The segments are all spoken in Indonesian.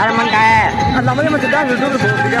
Alaman kayak. Alamannya masih dangdut dulu, tiga.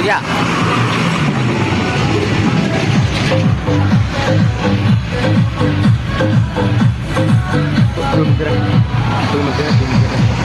Surya belum gerak belum gerak belum gerak